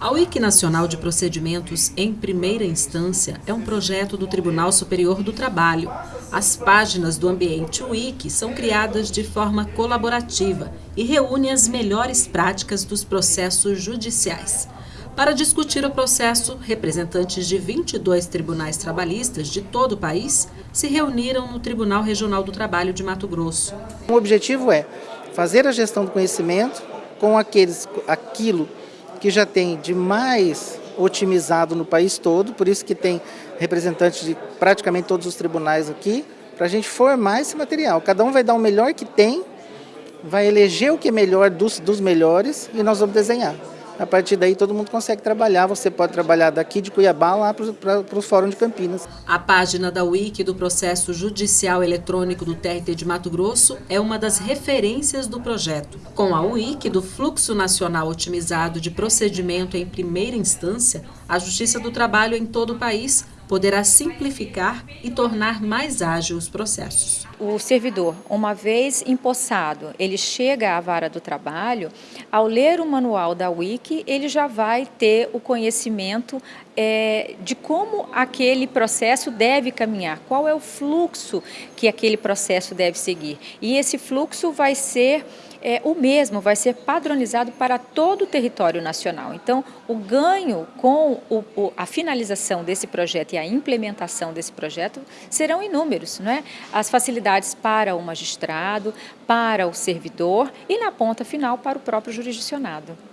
A Wiki Nacional de Procedimentos em Primeira Instância é um projeto do Tribunal Superior do Trabalho. As páginas do ambiente Wiki são criadas de forma colaborativa e reúnem as melhores práticas dos processos judiciais. Para discutir o processo, representantes de 22 tribunais trabalhistas de todo o país se reuniram no Tribunal Regional do Trabalho de Mato Grosso. O objetivo é fazer a gestão do conhecimento com aqueles, aquilo que já tem de mais otimizado no país todo, por isso que tem representantes de praticamente todos os tribunais aqui, para a gente formar esse material. Cada um vai dar o melhor que tem, vai eleger o que é melhor dos, dos melhores e nós vamos desenhar. A partir daí todo mundo consegue trabalhar, você pode trabalhar daqui de Cuiabá lá para o Fórum de Campinas. A página da Wiki do processo judicial eletrônico do TRT de Mato Grosso é uma das referências do projeto. Com a Wiki do Fluxo Nacional Otimizado de Procedimento em Primeira Instância, a Justiça do Trabalho em todo o país poderá simplificar e tornar mais ágil os processos. O servidor, uma vez empossado, ele chega à vara do trabalho, ao ler o manual da Wiki, ele já vai ter o conhecimento é, de como aquele processo deve caminhar, qual é o fluxo que aquele processo deve seguir. E esse fluxo vai ser é, o mesmo vai ser padronizado para todo o território nacional. Então, o ganho com o, o, a finalização desse projeto e a implementação desse projeto serão inúmeros. Não é? As facilidades para o magistrado, para o servidor e, na ponta final, para o próprio jurisdicionado.